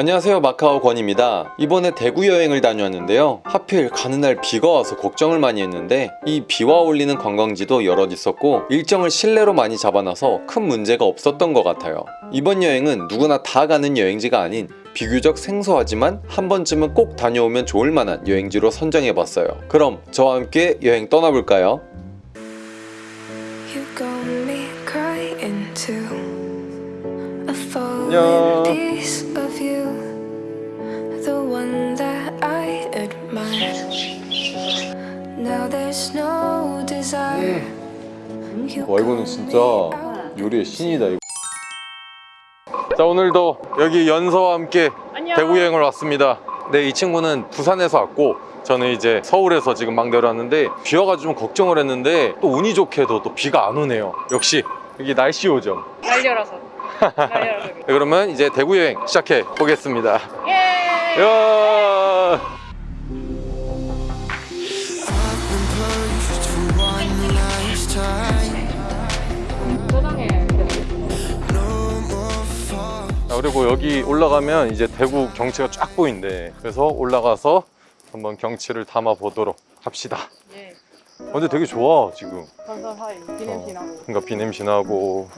안녕하세요 마카오 권입니다 이번에 대구 여행을 다녀왔는데요 하필 가는 날 비가 와서 걱정을 많이 했는데 이 비와 어울리는 관광지도 여럿 있었고 일정을 실내로 많이 잡아놔서 큰 문제가 없었던 것 같아요 이번 여행은 누구나 다 가는 여행지가 아닌 비교적 생소하지만 한 번쯤은 꼭 다녀오면 좋을 만한 여행지로 선정해봤어요 그럼 저와 함께 여행 떠나볼까요? You got me crying too. A 안녕. 와 이거는 진짜 요리의 신이다 이거. 자 오늘도 여기 연서와 함께 대구 여행을 왔습니다. 네 이 친구는 부산에서 왔고 저는 이제 서울에서 지금 막 내려왔는데 비 와가지고 좀 걱정을 했는데 또 운이 좋게도 또 비가 안 오네요. 역시 여기 날씨 요정. 날려라서. 날려라서. 네, 그러면 이제 대구 여행 시작해 보겠습니다. 예 그리고 여기 올라가면 이제 대구 경치가 쫙 보인대. 그래서 올라가서 한번 경치를 담아 보도록 합시다. 예. 어, 근데 되게 좋아 지금. 선선하이. 비냄새 나고. 그러니까 비냄새 나고.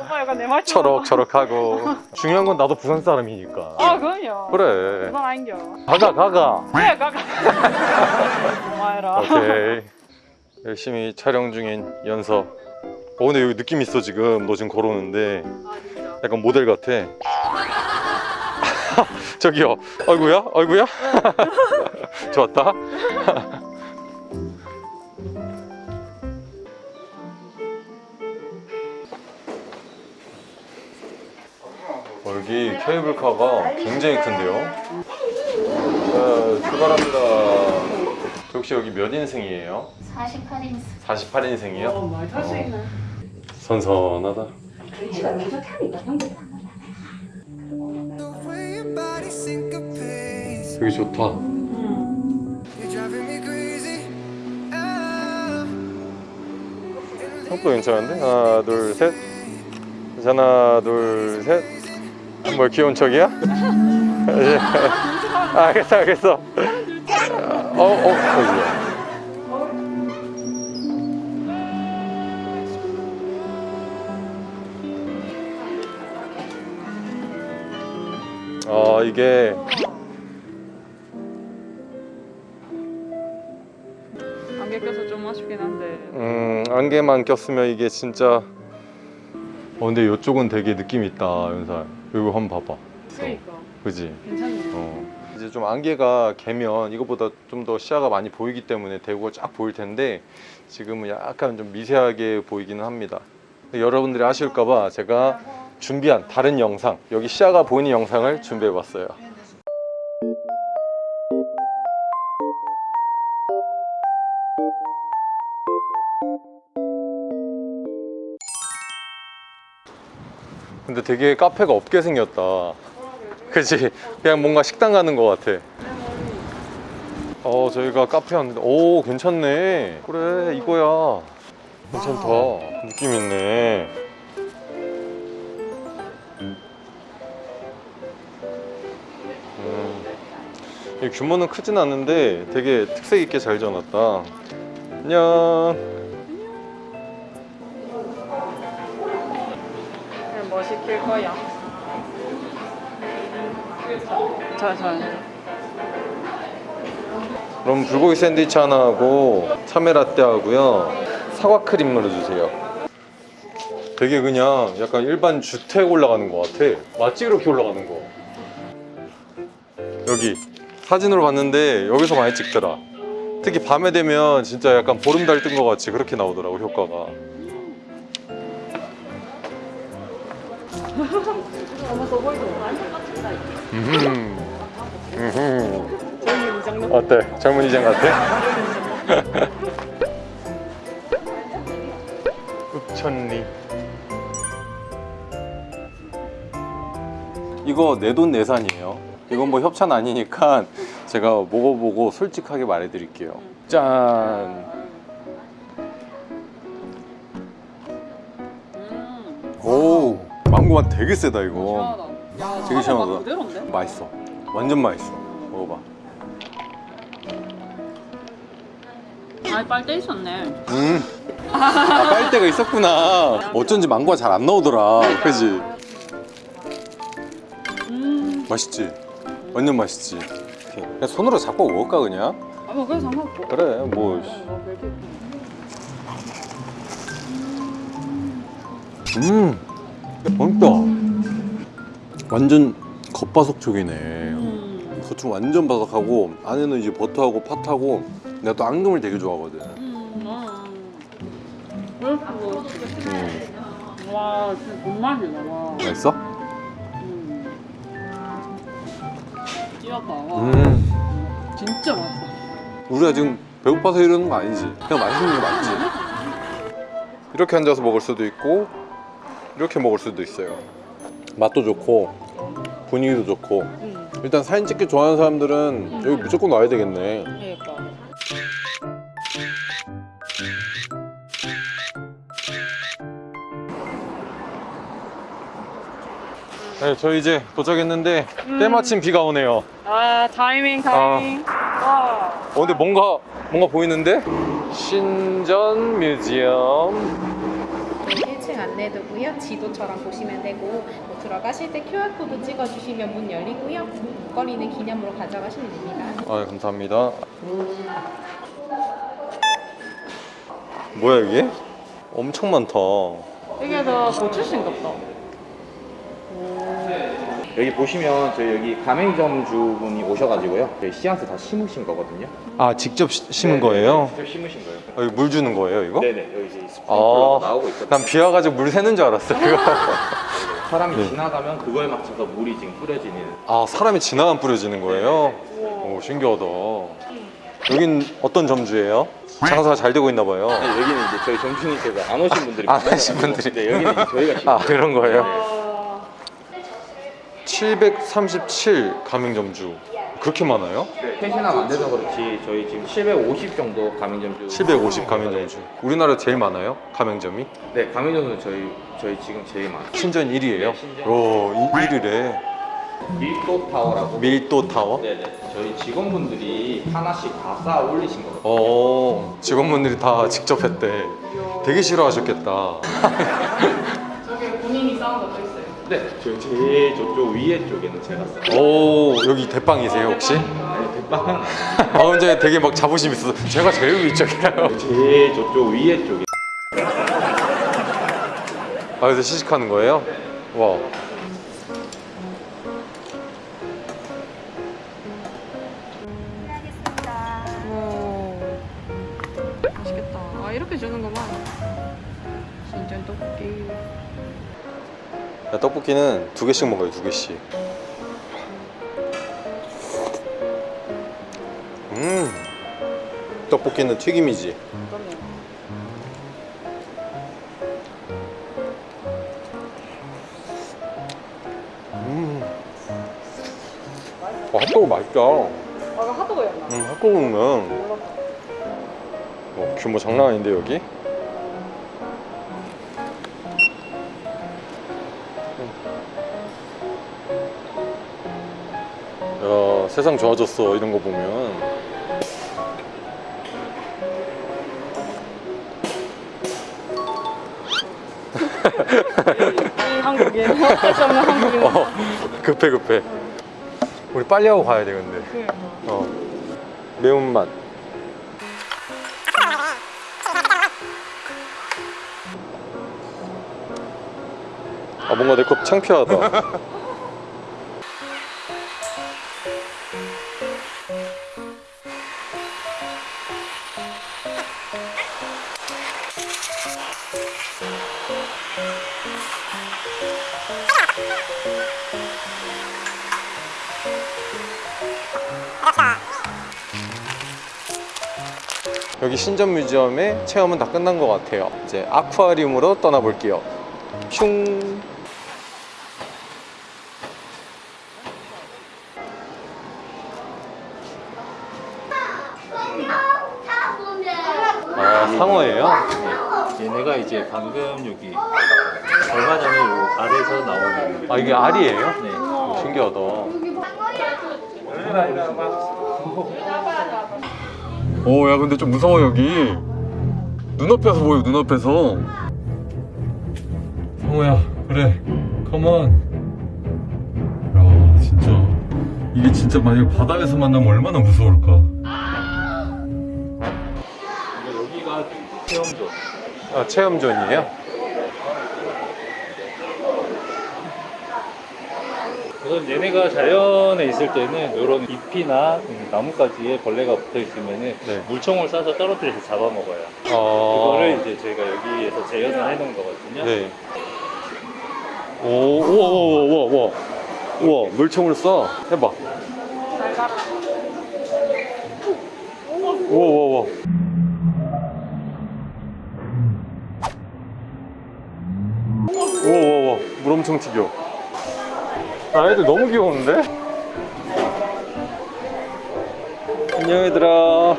오빠 약간 내 말처럼 처럭처럭하고. 중요한 건 나도 부산 사람이니까. 아 그럼요. 그래. 부산 아닌겨. 가가 가가. 그래 가가. 고마워라. 오케이. 열심히 촬영 중인 연서. 어 근데 여기 느낌 있어 지금. 너 지금 걸어오는데. 아 약간 모델 같아. 저기요. 아이구야 아이구야 좋았다. 어, 여기 케이블카가 굉장히 큰데요? 자 출발합니다. 혹시 여기 몇 인승이에요? 48인승. 48인승이요? 많이 탈수 있네. 선선하다 글씨가 너무 좋다니까 형제도 안 나가 여기 좋다. 속도 괜찮은데? 하나 둘셋. 하나 둘셋. 뭐 귀여운 척이야? 아, 알겠어 알겠어 어, 어, 아 이게 안개 껴서 좀 아쉽긴 한데. 음 안개만 꼈으면 이게 진짜 어 근데 이쪽은 되게 느낌 있다 연살. 이거 한번 봐봐. 그러니까. 그지? 괜찮네. 어. 이제 좀 안개가 개면 이거보다 좀 더 시야가 많이 보이기 때문에 대구가 쫙 보일 텐데 지금은 약간 좀 미세하게 보이기는 합니다. 여러분들이 아실까봐 제가 준비한 다른 영상 여기 시야가 보이는 영상을 준비해 봤어요. 근데 되게 카페가 없게 생겼다. 그치 그냥 뭔가 식당 가는 것 같아. 어 저희가 카페 왔는데 오 괜찮네. 그래 이거야. 괜찮다. 느낌 있네 규모는 크진 않은데 되게 특색 있게 잘 지어놨다. 안녕. 뭐 시킬 거야. 자자. 그럼 불고기 샌드위치 하나 하고 참외 라떼 하고요. 사과 크림 넣어주세요. 되게 그냥 약간 일반 주택 올라가는 것 같아. 마치 이렇게 올라가는 거. 여기 사진으로 봤는데 여기서 많이 찍더라 특히 밤에 되면 진짜 약간 보름 달 뜬 것 같이 그렇게 나오더라고 효과가 음. 어때? 젊은 이장 같아? 읍천리 이거 내돈 내산이에요 이건 뭐 협찬 아니니까 제가 먹어보고 솔직하게 말해드릴게요 짠 오, 망고 맛 되게 세다 이거 시원하다 되게 시원하다. 아, 그대로인데? 맛있어. 완전 맛있어. 먹어봐. 아 빨대 있었네. 음. 아, 빨대가 있었구나. 어쩐지 망고가 잘 안 나오더라. 그지? 음. 맛있지? 완전 맛있지? 그냥 손으로 잡고 먹을까 그냥? 아뭐 그래 상관없고. 그래 뭐뭐 그렇게. 음. 맛있다. 완전 겉바속촉이네. 음. 겉은 완전 바삭하고 안에는 이제 버터하고 팥하고 내가 또 앙금을 되게 좋아하거든. 음. 아. 음. 와 진짜 와. 맛있어? 와. 음. 진짜 맛있어. 우리가 지금 배고파서 이러는 거 아니지? 그냥 맛있는 게 맞지? 이렇게 앉아서 먹을 수도 있고 이렇게 먹을 수도 있어요. 맛도 좋고 분위기도 좋고 음. 일단 사진 찍기 좋아하는 사람들은 여기 무조건 와야 되겠네. 그러니까. 네, 저희 이제 도착했는데 때마침 비가 오네요. 아 타이밍 타이밍. 와. 어, 근데 뭔가 뭔가 보이는데? 신전 뮤지엄. 1층 안내도고요. 지도처럼 보시면 되고 뭐 들어가실 때 QR 코드 찍어주시면 문 열리고요. 목걸이는 기념으로 가져가시면 됩니다. 아, 감사합니다. 뭐야 이게? 엄청 많다. 이게 더 고추신가 보다. 여기 보시면 저희 여기 가맹점 주분이 오셔가지고요. 저희 씨앗을 다 심으신 거거든요. 아, 직접 시- 심은 거예요? 직접 심으신 거예요. 아, 여기 물 주는 거예요, 이거? 네네 여기 이제 스프링클러가 아, 나오고 있거든요. 난 비 와가지고 물 새는 줄 알았어, 이거. 사람이 네. 지나가면 그거에 맞춰서 물이 지금 뿌려지는. 아, 사람이 지나면 뿌려지는 거예요? 오, 신기하다. 여긴 어떤 점주예요? 장사가 잘 되고 있나 봐요. 네, 여기는 이제 저희 점주님께서 안 오신 분들이 안 많아요. 오신 분들이. 네, 여기는 저희가 아, 그런 거예요? 아. 737 가맹점주. 그렇게 많아요? 펜션업 안 돼서 그렇지 저희 지금 750 정도 가맹점주. 750 가맹점주. 우리나라 제일 많아요? 가맹점이? 네 가맹점은 저희 저희 지금 제일 많아요. 신전 1위예요? 네, 신전. 오, 1위래. 밀도 타워라고. 밀도 타워? 네네 저희 직원분들이 하나씩 다 쌓아 올리신 거거든요. 어, 직원분들이 다 직접 했대. 되게 싫어하셨겠다. 저기 본인이 싸운 것도 있어요. 네, 저 제일 저쪽 위에 쪽에는 제가 써요. 오, 여기 대빵이세요, 혹시? 아니, 대빵은. 아, 근데 되게 막 자부심 있어서 제가 제일 위쪽이라고. 제일 저쪽 위에 쪽에. 아, 그래서 시식하는 거예요? 와. 오. 맛있겠다. 아 이렇게 주는구만. 신전 떡볶이. 야, 떡볶이는 두 개씩 먹어요, 두 개씩. 음. 떡볶이는 튀김이지. 그럼요. 음. 와, 핫도그 맛있다. 아 핫도그였나? 음, 핫도그는 뭐 규모 장난 아닌데 여기? 세상 좋아졌어 이런 거 보면. 이 한국인. 어쩔 수 없는 한국인. 어, 급해 급해. 우리 빨리 하고 가야 돼 근데. 어. 매운맛. 아 뭔가 내 컵 창피하다 신전 뮤지엄의 체험은 다 끝난 것 같아요 이제 아쿠아리움으로 떠나볼게요 슝 아, 상어예요? 얘네가 이제 방금 여기 얼마 전에 요 아래에서 나오는 아, 이게 알이에요? 네. 신기하다. 오, 야, 근데 좀 무서워, 여기. 눈앞에서 보여, 눈앞에서. 성우야, 그래. 컴온. 야, 진짜. 이게 진짜 만약 바다에서 만나면 얼마나 무서울까. 여기가 체험존. 아, 체험존이에요? 우선 얘네가 자연에 있을 때는 이런 잎이나 음, 나뭇가지에 벌레가 붙어 있으면은 네. 물총을 쏴서 떨어뜨려서 잡아먹어요. 어. 그거를 이제 저희가 여기에서 재현을 해놓은 거거든요. 네. 오, 우와, 우와, 우와, 우와. 우와, 물총을 쏴. 해봐. 우와, 우와, 우와. 우와, 우와, 우와. 물 엄청 튀겨. 아, 애들 너무 귀여운데? 안녕, 얘들아.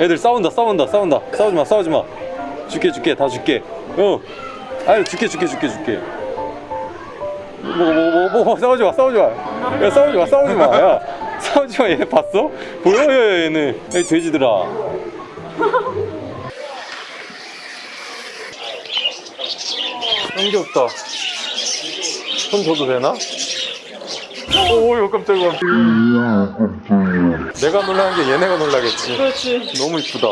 애들 싸운다, 싸운다, 싸운다. 싸우지 마, 싸우지 마. 줄게, 줄게, 다 줄게. 어. 아유, 줄게, 줄게, 줄게, 줄게. 뭐, 뭐, 뭐, 뭐, 뭐, 싸우지 마, 싸우지 마. 야, 싸우지 마, 싸우지 마. 야, 싸우지 마. 얘 봤어? 보여, 야, 얘네. 여기 돼지들아. 너무 귀엽다. 손 줘도 되나? 오, 이거 깜짝이야. 내가 놀라는 게 얘네가 놀라겠지. 그렇지. 너무 이쁘다.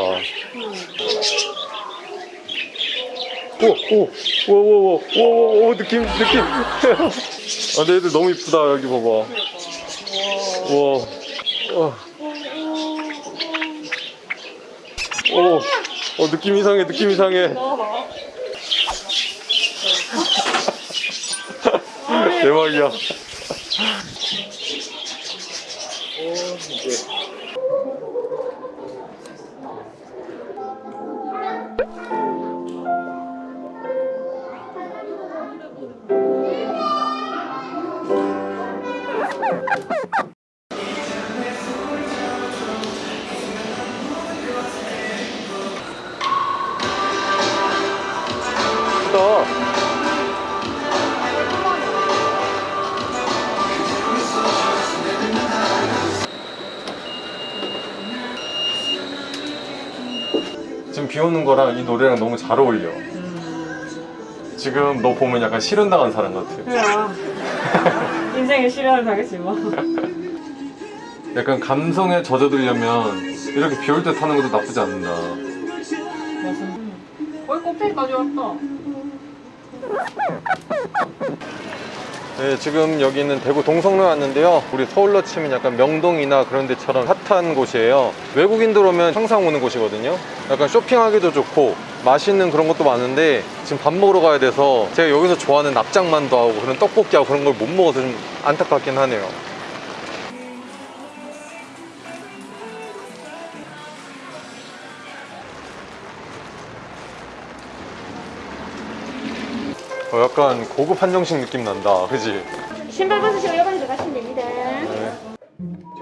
오, 오, 오, 오, 오, 오, 오, 느낌, 느낌. 아, 근데 애들 너무 이쁘다. 여기 봐봐. 우와. 와. 오, 어, 느낌 이상해, 느낌 이상해. 대박이야. 예쁘다. 오는 거랑 이 노래랑 너무 잘 어울려. 지금 너 보면 약간 실현 당한 사람 같아. 그래. 인생에 실현을 당했지 뭐. 약간 감성에 젖어들려면 이렇게 비 올 때 타는 것도 나쁘지 않는다. 거의 꼭대기까지 왔다. 네, 지금 여기는 대구 동성로에 왔는데요. 우리 서울로 치면 약간 명동이나 그런 데처럼 핫한 곳이에요. 외국인들 오면 항상 오는 곳이거든요. 약간 쇼핑하기도 좋고 맛있는 그런 것도 많은데 지금 밥 먹으러 가야 돼서 제가 여기서 좋아하는 납작만두 하고 그런 떡볶이하고 그런 걸 못 먹어서 좀 안타깝긴 하네요. 어, 약간 고급 한정식 느낌 난다. 그지? 신발 벗으시고 여관에 들어가시면 됩니다.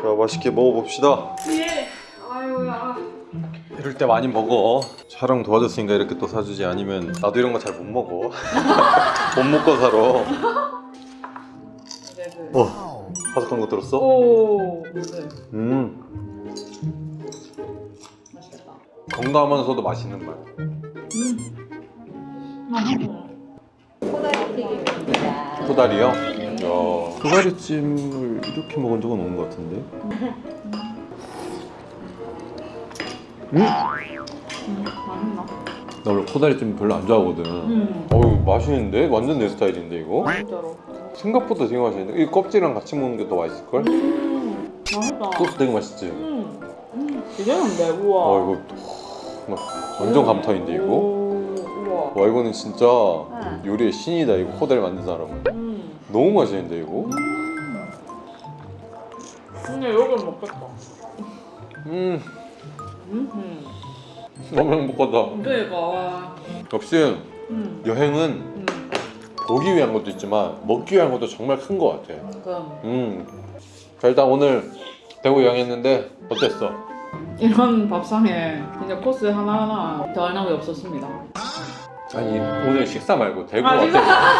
자, 맛있게 먹어봅시다. 예. 아유야. 이럴 때 많이 먹어. 촬영 도와줬으니까 이렇게 또 사주지 아니면 나도 이런 거 잘 못 먹어. 못 먹고 살아. 어, 바삭한 거 들었어? 오. 네. 음, 맛있겠다. 건강하면서도 맛있는 맛. 코다리요? 야, 코다리찜을 이렇게 먹은 적은 없는 것 같은데. 음? 맛있나? 나 원래 코다리찜 별로 안 좋아하거든. 음. 어우 맛있는데? 완전 내 스타일인데 이거? 진짜로. 생각보다 되게 맛있는데? 이 껍질이랑 같이 먹는 게 더 맛있을걸? 음. 맛있다. 소스 되게 맛있지? 음. 음. 기대는데 우와. 어 이거 막 완전 감탄인데 이거? 와 이거는 진짜 응. 요리의 신이다 이거 코다리 만든 사람은 음. 너무 맛있는데 이거? 근데 여기 먹겠다. 음 음. 너무 행복하다 그러니까 와. 역시 음. 여행은 음. 보기 위한 것도 있지만 먹기 위한 것도 정말 큰 것 같아 그럼 음. 자 일단 오늘 대구 여행했는데 어땠어? 이런 밥상에 진짜 코스 하나하나 더할 나위 없었습니다. 아니 오늘 식사 말고 대구 아? 식사.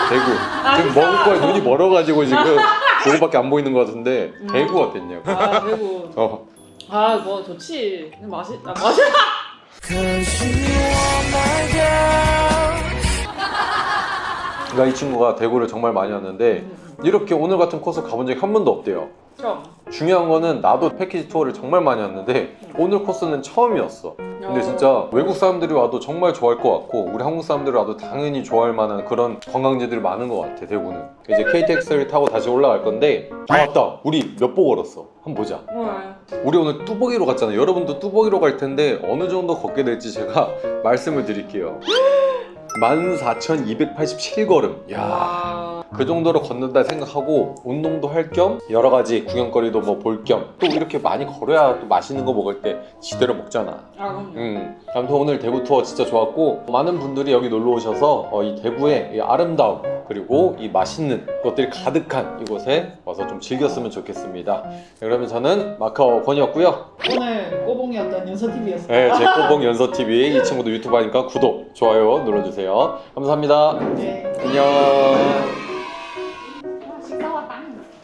대구 아, 지금 식사. 먹을 거에 눈이 멀어가지고 지금 그거밖에 안 보이는 것 같은데 대구 어땠냐고 아 대구. 어. 아뭐 좋지. 맛있 아 맛있. 그러니까 이 친구가 대구를 정말 많이 왔는데 이렇게 오늘 같은 코스 가본 적이 한 번도 없대요. 처음. 중요한 거는 나도 패키지 투어를 정말 많이 왔는데 오늘 코스는 처음이었어. 근데 진짜 외국 사람들이 와도 정말 좋아할 것 같고 우리 한국 사람들이 와도 당연히 좋아할 만한 그런 관광지들이 많은 것 같아 대구는. 이제 KTX를 타고 다시 올라갈 건데 아 맞다. 우리 몇 보 걸었어. 한번 보자. 네. 우리 오늘 뚜벅이로 갔잖아요 여러분도 뚜벅이로 갈 텐데 어느 정도 걷게 될지 제가 말씀을 드릴게요. 14,287걸음. 야. 와. 그 정도로 걷는다 생각하고 운동도 할 겸 여러 가지 구경거리도 뭐 볼 겸 또 이렇게 많이 걸어야 또 맛있는 거 먹을 때 지대로 먹잖아. 아 그럼요. 음, 아무튼 오늘 대구 투어 진짜 좋았고 많은 분들이 여기 놀러 오셔서 어, 이 대구의 이 아름다움 그리고 이 맛있는 것들이 가득한 이곳에 와서 좀 즐겼으면 좋겠습니다. 네, 그러면 저는 마카오 권이었고요. 오늘 꼬봉이었던 연서 TV였어요. 네, 제 꼬봉 연서 TV 이 친구도 유튜브 하니까 구독, 좋아요 눌러주세요. 감사합니다. 네. 안녕.